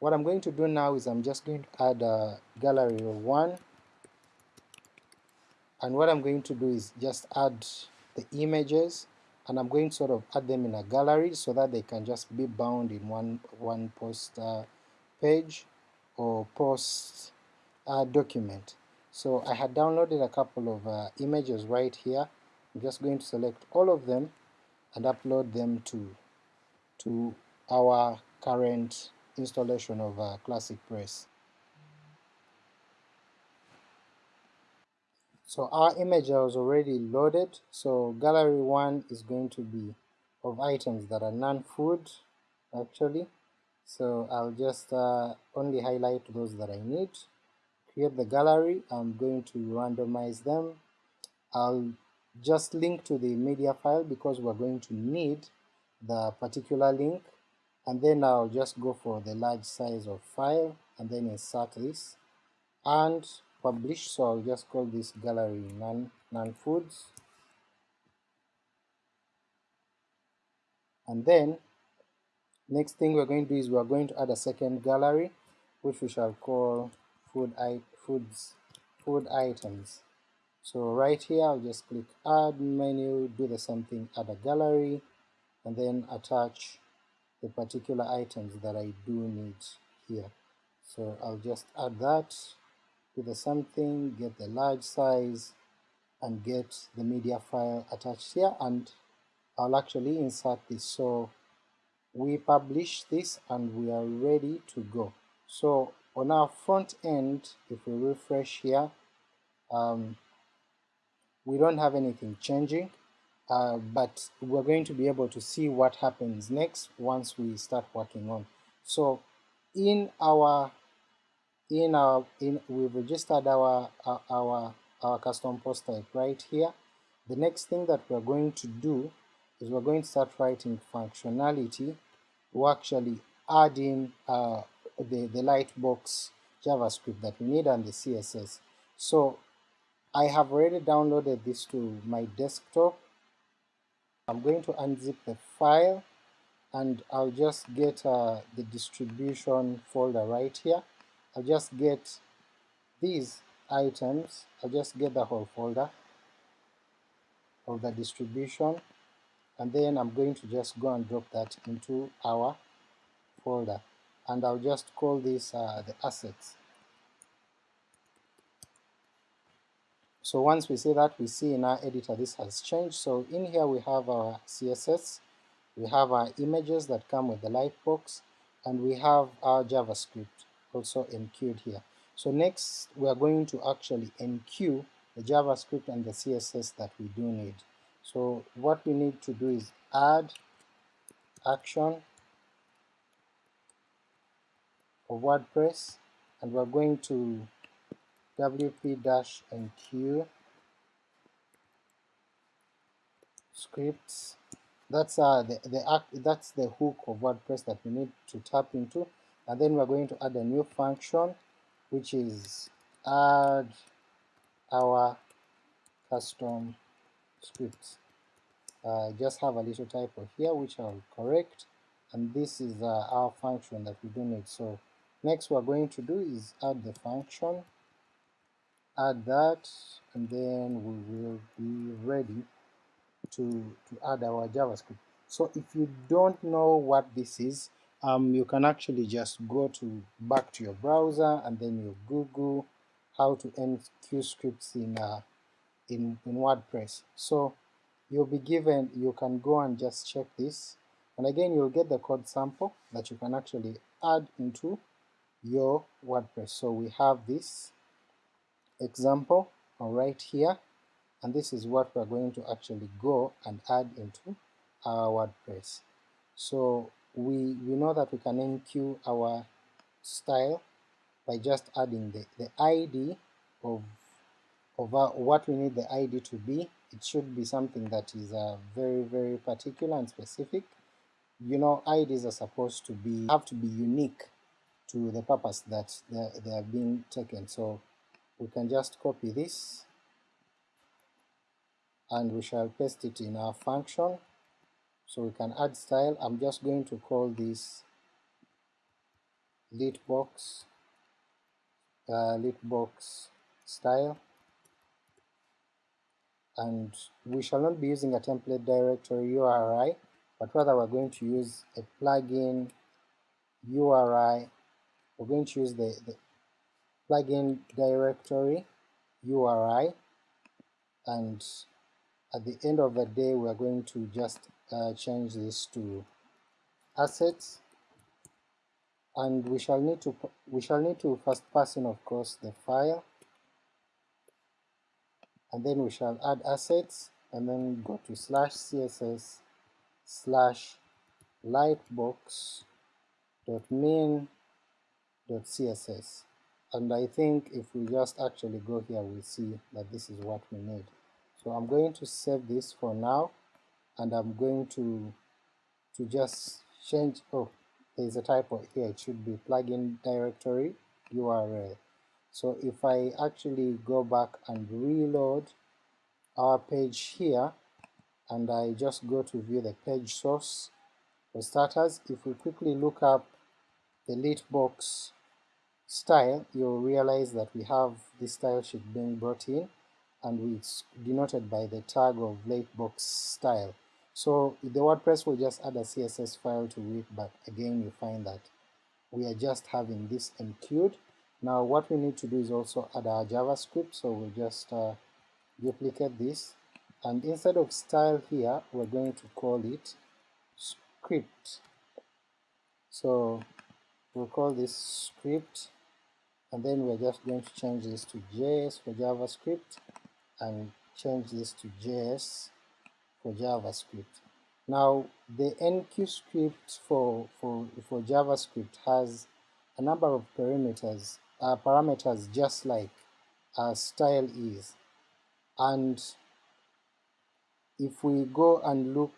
what I'm going to do now is I'm just going to add a gallery of one and what I'm going to do is just add the images and I'm going to sort of add them in a gallery so that they can just be bound in one one post uh, page or post uh, document. So I had downloaded a couple of uh, images right here. I'm just going to select all of them and upload them to to our current installation of uh, Classic Press. So our image was already loaded, so gallery 1 is going to be of items that are non-food actually. So I'll just uh, only highlight those that I need. Create the gallery, I'm going to randomize them. I'll just link to the media file because we're going to need the particular link and then I'll just go for the large size of file and then insert this and publish so I'll just call this gallery non, non foods. And then next thing we're going to do is we're going to add a second gallery which we shall call food I, foods food items. So right here I'll just click add menu do the same thing add a gallery and then attach the particular items that I do need here. So I'll just add that, to the something, get the large size, and get the media file attached here, and I'll actually insert this. So we publish this and we are ready to go. So on our front end, if we refresh here, um, we don't have anything changing uh, but we're going to be able to see what happens next once we start working on. So in our in our in we've registered our our our, our custom post type right here. The next thing that we're going to do is we're going to start writing functionality to actually add in uh, the, the lightbox JavaScript that we need and the CSS. So I have already downloaded this to my desktop I'm going to unzip the file and I'll just get uh, the distribution folder right here. I'll just get these items, I'll just get the whole folder of the distribution and then I'm going to just go and drop that into our folder and I'll just call this uh, the assets. So once we see that, we see in our editor this has changed. So in here we have our CSS, we have our images that come with the lightbox, and we have our JavaScript also enqueued here. So next we are going to actually enqueue the JavaScript and the CSS that we do need. So what we need to do is add action of WordPress and we're going to wp-enqueue scripts. That's uh, the, the act, that's the hook of WordPress that we need to tap into. And then we're going to add a new function which is add our custom scripts. Uh, just have a little typo here which I'll correct. And this is uh, our function that we do need. So next we're going to do is add the function add that and then we will be ready to, to add our JavaScript. So if you don't know what this is, um, you can actually just go to back to your browser and then you Google how to enqueue scripts in, uh, in, in WordPress. So you'll be given, you can go and just check this and again you'll get the code sample that you can actually add into your WordPress. So we have this example right here and this is what we're going to actually go and add into our WordPress. So we, we know that we can enqueue our style by just adding the, the ID of, of our, what we need the ID to be. It should be something that is uh, very very particular and specific. You know IDs are supposed to be have to be unique to the purpose that they, they are being taken. So we can just copy this and we shall paste it in our function. So we can add style. I'm just going to call this lit box uh, lit box style. And we shall not be using a template directory URI but rather we're going to use a plugin URI we're going to use the, the plugin directory URI and at the end of the day we are going to just uh, change this to assets. And we shall need to we shall need to first pass in of course the file. And then we shall add assets and then go to slash css slash lightbox dot dot css and I think if we just actually go here we'll see that this is what we need. So I'm going to save this for now and I'm going to to just change oh there's a typo here it should be plugin directory URL. So if I actually go back and reload our page here and I just go to view the page source for starters if we quickly look up the lit box style, you'll realize that we have this style sheet being brought in and it's denoted by the tag of lightbox style. So the WordPress will just add a CSS file to it, but again you find that we are just having this enqueued. Now what we need to do is also add our JavaScript, so we'll just uh, duplicate this, and instead of style here, we're going to call it script. So we'll call this script and then we're just going to change this to JS for JavaScript and change this to JS for JavaScript. Now the enqueue script for, for, for JavaScript has a number of parameters, uh, parameters just like uh, style is and if we go and look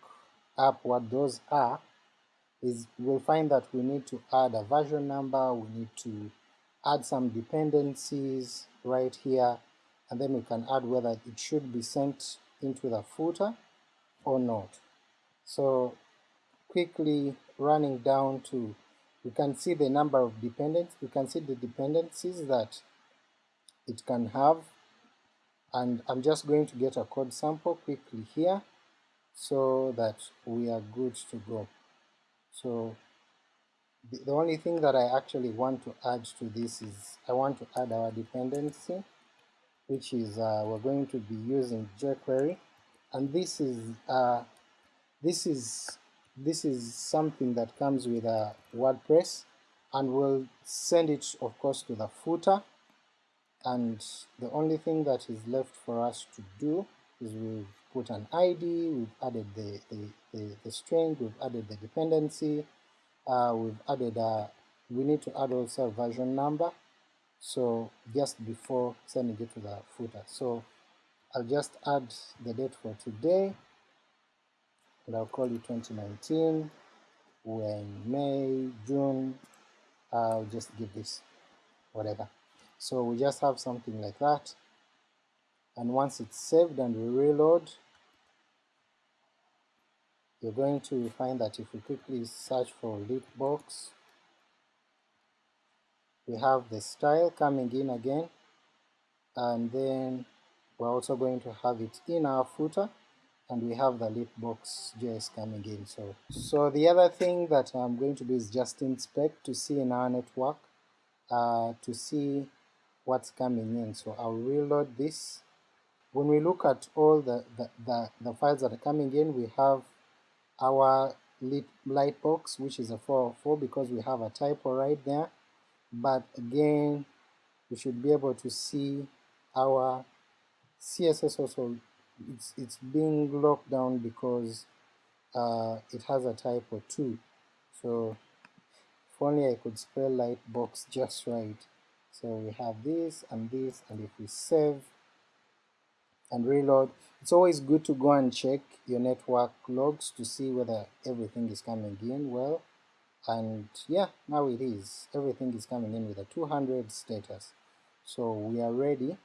up what those are is we'll find that we need to add a version number, we need to add some dependencies right here, and then we can add whether it should be sent into the footer or not. So quickly running down to, we can see the number of dependents, we can see the dependencies that it can have, and I'm just going to get a code sample quickly here so that we are good to go. So the, only thing that I actually want to add to this is I want to add our dependency which is uh, we're going to be using jQuery. And this is uh, this is this is something that comes with a WordPress and we'll send it of course to the footer. And the only thing that is left for us to do is we've put an ID, we've added the, the, the, the string, we've added the dependency, uh, we've added a, we need to add also a version number, so just before sending it to the footer. So I'll just add the date for today, and I'll call it 2019, when May, June, I'll just give this whatever. So we just have something like that, and once it's saved and we reload, you're going to find that if we quickly search for Litbox, we have the style coming in again, and then we're also going to have it in our footer, and we have the Litbox JS coming in. So, so the other thing that I'm going to do is just inspect to see in our network, uh, to see what's coming in. So I'll reload this. When we look at all the, the, the, the files that are coming in, we have our light box which is a 404 because we have a typo right there. But again we should be able to see our CSS also. It's, it's being locked down because uh, it has a typo too. So if only I could spell light box just right. So we have this and this and if we save and reload. It's always good to go and check your network logs to see whether everything is coming in well. And yeah, now it is. Everything is coming in with a 200 status. So we are ready